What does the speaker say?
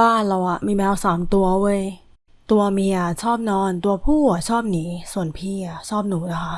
บ้านเราอะมีแมวสามตัวเว้ย ตัวเมียชอบนอน ตัวผู้อะชอบหนี ส่วนพี่อะชอบหนูนะคะ